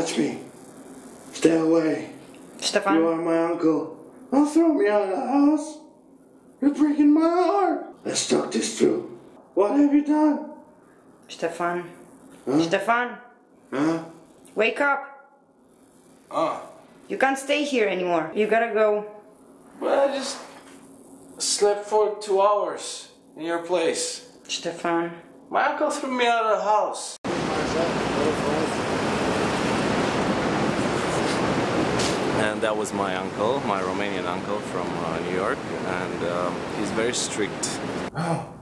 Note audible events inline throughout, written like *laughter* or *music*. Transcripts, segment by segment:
touch me. Stay away. Stefan? You are my uncle. Don't throw me out of the house. You're breaking my heart. Let's talk this through. What have you done? Stefan? Huh? Stefan? Huh? Wake up! Ah, You can't stay here anymore. You gotta go. well, I just slept for two hours in your place. Stefan? My uncle threw me out of the house. And that was my uncle, my Romanian uncle from uh, New York, and um, he's very strict. Oh.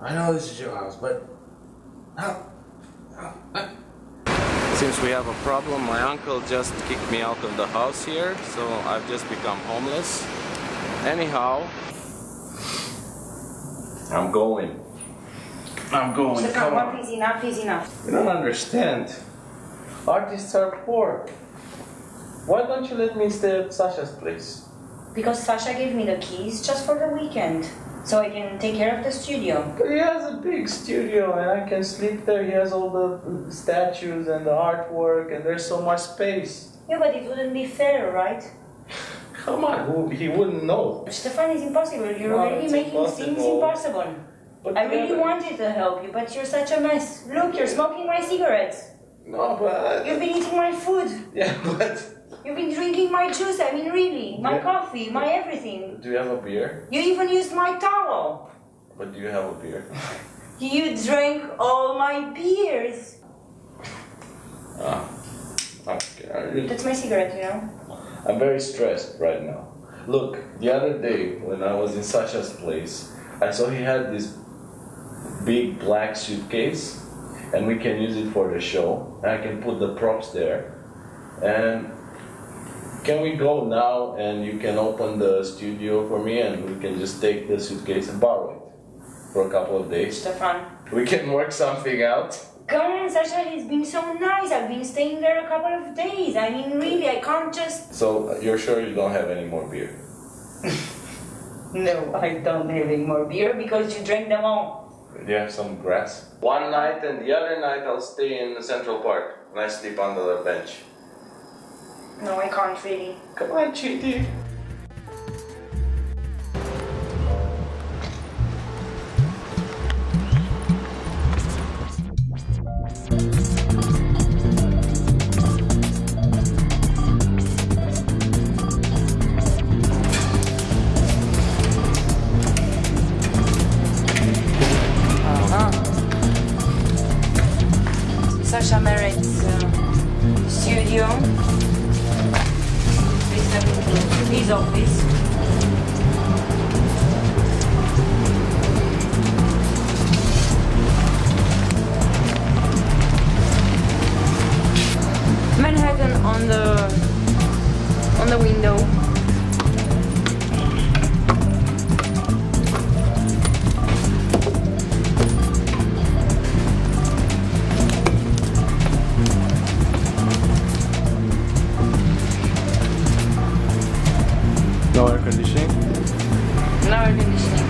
I know this is your house, but how? Since we have a problem, my uncle just kicked me out of the house here, so I've just become homeless. Anyhow, I'm going. I'm going. Stefan, Come one on. is enough is enough. You don't understand. Artists are poor. Why don't you let me stay at Sasha's place? Because Sasha gave me the keys just for the weekend. So I can take care of the studio. But he has a big studio and I can sleep there. He has all the statues and the artwork and there's so much space. Yeah, but it wouldn't be fair, right? *laughs* Come on, he wouldn't know. Stefan is impossible. You're No, already it's making things impossible. impossible. But I really wanted to help you, but you're such a mess. Look, you're smoking my cigarettes. No, but You've been eating my food. *laughs* yeah, but You've been drinking my juice. I mean, really, my Yeah. coffee, my everything. do you have a beer? You even used my towel. But do you have a beer? *laughs* You drank all my beers. Ah, okay. That's my cigarette, you know. I'm very stressed right now. Look, the other day when I was in Sasha's place, I saw he had this big black suitcase, and we can use it for the show. And I can put the props there. And can we go now and you can open the studio for me and we can just take the suitcase and borrow it for a couple of days? Stefan. We can work something out. Come on, Sasha, he's been so nice. I've been staying there a couple of days. I mean, really, I can't just. So you're sure you don't have any more beer? *laughs* No, I don't have any more beer because you drank them all. Do you have some grass? One night and the other night I'll stay in the Central Park and I sleep under the bench. No, I can't really. Come on, Chitty. Sasha Merritt's uh, studio his office. Manhattan on the on the window No air conditioning? No air conditioning.